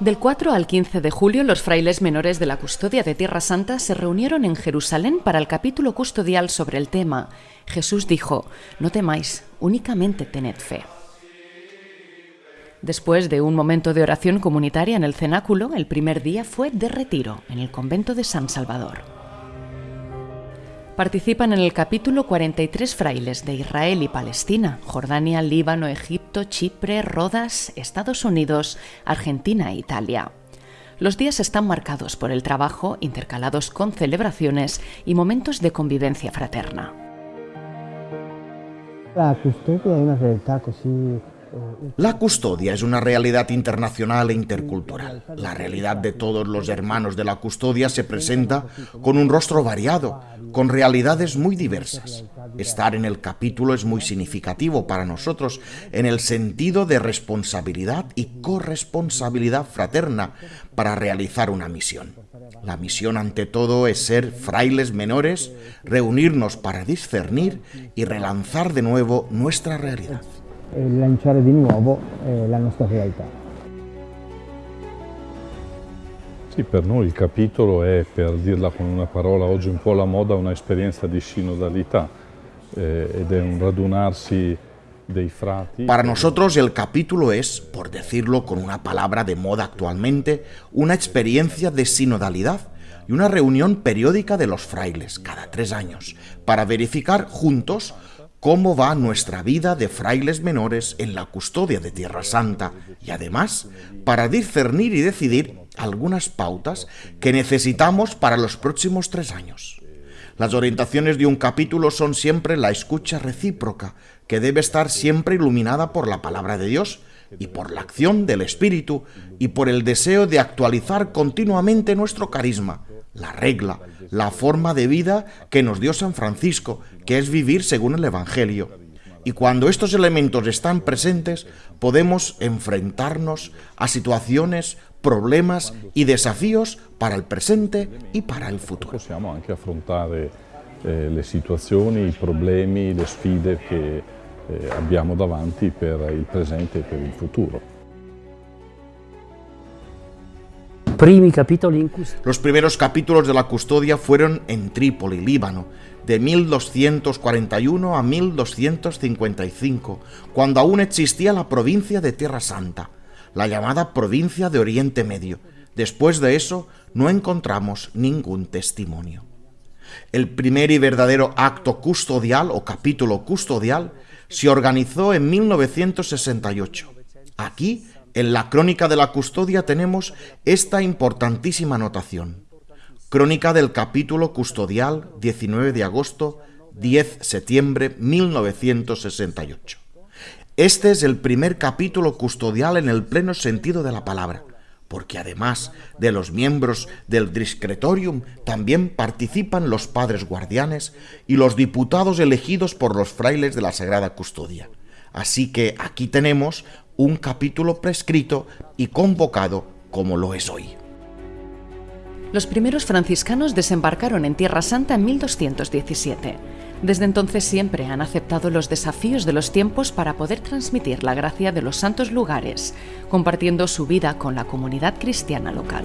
Del 4 al 15 de julio, los frailes menores de la custodia de Tierra Santa se reunieron en Jerusalén para el capítulo custodial sobre el tema. Jesús dijo, no temáis, únicamente tened fe. Después de un momento de oración comunitaria en el cenáculo, el primer día fue de retiro en el convento de San Salvador. Participan en el capítulo 43 frailes de Israel y Palestina, Jordania, Líbano, Egipto, Chipre, Rodas, Estados Unidos, Argentina e Italia. Los días están marcados por el trabajo, intercalados con celebraciones y momentos de convivencia fraterna. La custodia una realtà così la custodia es una realidad internacional e intercultural. La realidad de todos los hermanos de la custodia se presenta con un rostro variado, con realidades muy diversas. Estar en el capítulo es muy significativo para nosotros en el sentido de responsabilidad y corresponsabilidad fraterna para realizar una misión. La misión ante todo es ser frailes menores, reunirnos para discernir y relanzar de nuevo nuestra realidad. e lanciare di nuovo eh, la nostra realtà. Sì, per noi il capitolo è, per dirla con una parola oggi un po' alla moda, un'esperienza di sinodalità eh, è un radunarsi dei frati. Para nosotros el capítulo es, por decirlo con una palabra de moda actualmente, una experiencia de sinodalidad y una reunión periódica de los frailes cada tres años para verificar juntos cómo va nuestra vida de frailes menores en la custodia de Tierra Santa y además para discernir y decidir algunas pautas que necesitamos para los próximos tres años. Las orientaciones de un capítulo son siempre la escucha recíproca, que debe estar siempre iluminada por la palabra de Dios y por la acción del Espíritu y por el deseo de actualizar continuamente nuestro carisma, la regla, la forma de vida que nos dio San Francisco, que es vivir según el Evangelio. Y cuando estos elementos están presentes, podemos enfrentarnos a situaciones, problemas y desafíos para el presente y para el futuro. Possiamo anche affrontare eh, le situazioni, i problemi, le sfide che eh, abbiamo davanti per il presente e per il futuro. Los primeros capítulos de la custodia fueron en Trípoli, Líbano, de 1241 a 1255, cuando aún existía la provincia de Tierra Santa, la llamada provincia de Oriente Medio. Después de eso, no encontramos ningún testimonio. El primer y verdadero acto custodial o capítulo custodial se organizó en 1968. Aquí en la crónica de la custodia tenemos esta importantísima anotación. Crónica del capítulo custodial 19 de agosto 10 septiembre 1968. Este es el primer capítulo custodial en el pleno sentido de la palabra, porque además de los miembros del discretorium también participan los padres guardianes y los diputados elegidos por los frailes de la Sagrada Custodia. Así que aquí tenemos un capítulo prescrito y convocado como lo es hoy. Los primeros franciscanos desembarcaron en Tierra Santa en 1217. Desde entonces siempre han aceptado los desafíos de los tiempos para poder transmitir la gracia de los santos lugares, compartiendo su vida con la comunidad cristiana local.